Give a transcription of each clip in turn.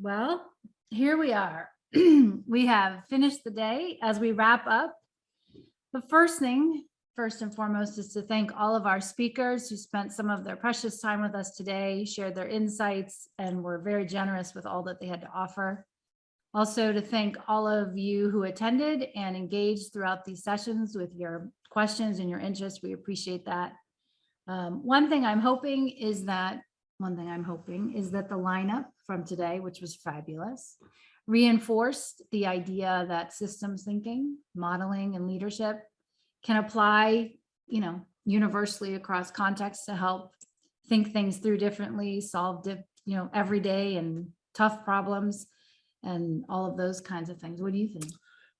Well, here we are. We have finished the day as we wrap up. The first thing, first and foremost, is to thank all of our speakers who spent some of their precious time with us today, shared their insights, and were very generous with all that they had to offer. Also to thank all of you who attended and engaged throughout these sessions with your questions and your interest. We appreciate that. Um, One thing I'm hoping is that one thing I'm hoping is that the lineup from today, which was fabulous, reinforced the idea that systems thinking, modeling and leadership can apply, you know, universally across contexts to help think things through differently, solve, di- you know, everyday and tough problems and all of those kinds of things. What do you think?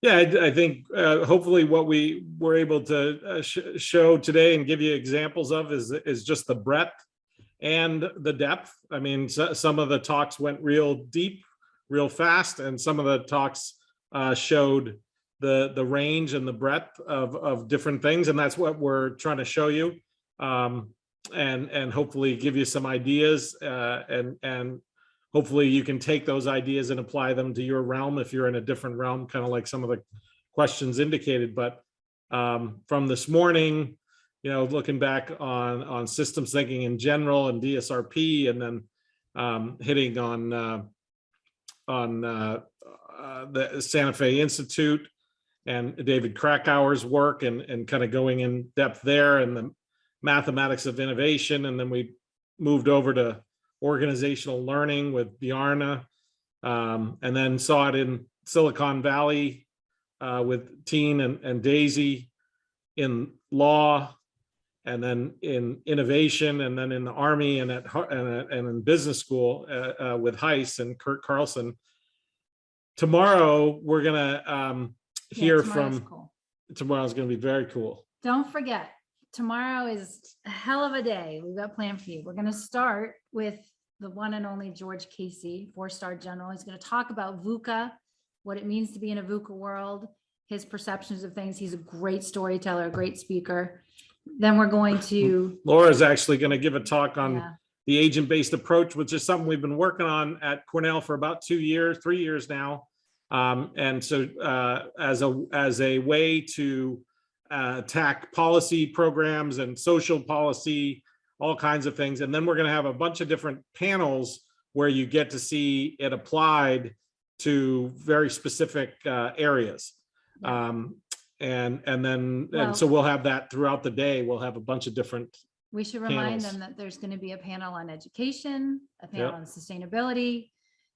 Yeah, I, I think uh, hopefully what we were able to uh, sh- show today and give you examples of is, is just the breadth and the depth. I mean, so- some of the talks went real deep, real fast, and some of the talks uh, showed the, the range and the breadth of, of different things, and that's what we're trying to show you. Um, and, and hopefully give you some ideas uh, and, and hopefully you can take those ideas and apply them to your realm if you're in a different realm, kind of like some of the questions indicated. But um, from this morning, you know, looking back on on systems thinking in general and DSRP, and then um, hitting on uh, on uh, uh, the Santa Fe Institute and David Krakauer's work, and and kind of going in depth there, and the mathematics of innovation, and then we moved over to organizational learning with Bjarna, um, and then saw it in Silicon Valley uh, with Teen and, and Daisy in law, and then in innovation, and then in the army and at and, and in business school uh, uh, with Heiss and Kurt Carlson. Tomorrow we're gonna um, Yeah, hear tomorrow's from. cool. Tomorrow's gonna be very cool. Don't forget, tomorrow is a hell of a day. We've got planned for you. We're gonna start with the one and only George Casey, four-star general. He's gonna talk about VUCA, what it means to be in a VUCA world, his perceptions of things. He's a great storyteller, a great speaker. Then we're going to, Laura's actually gonna give a talk on yeah, the agent-based approach, which is something we've been working on at Cornell for about two years, three years now. Um, and so uh, as a as a way to uh, attack policy programs and social policy, all kinds of things. And then we're going to have a bunch of different panels where you get to see it applied to very specific uh, areas. Um, and and then Well- and so we'll have that throughout the day. We'll have a bunch of different we should remind panels. them that there's gonna be a panel on education, a panel Yep. on sustainability,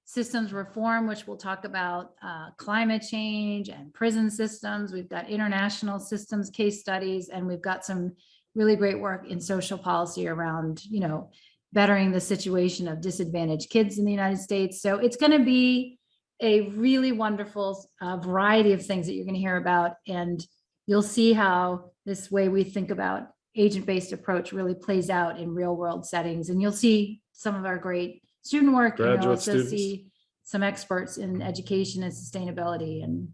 systems reform, which we'll talk about uh, climate change and prison systems. We've got international systems case studies, and we've got some really great work in social policy around, you know, bettering the situation of disadvantaged kids in the United States. So it's going to be a really wonderful uh, variety of things that you're going to hear about, and you'll see how this way we think about agent-based approach really plays out in real-world settings. And you'll see some of our great student work, Graduate and you'll also students. see some experts in education and sustainability, and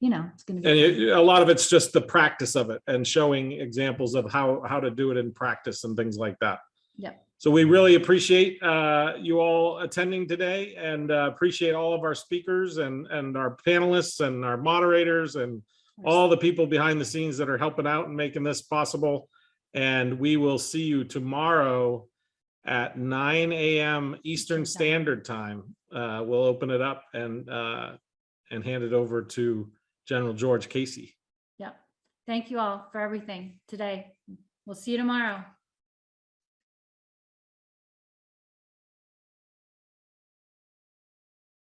you know, it's going to And be. it- a lot of it's just the practice of it and showing examples of how, how to do it in practice and things like that. Yep. So we really appreciate uh, you all attending today and uh, appreciate all of our speakers and, and our panelists and our moderators and all the people behind the scenes that are helping out and making this possible. And we will see you tomorrow at nine AM Eastern Standard Time. Uh, We'll open it up and, uh, and hand it over to General George Casey. Yep. Thank you all for everything today. We'll see you tomorrow.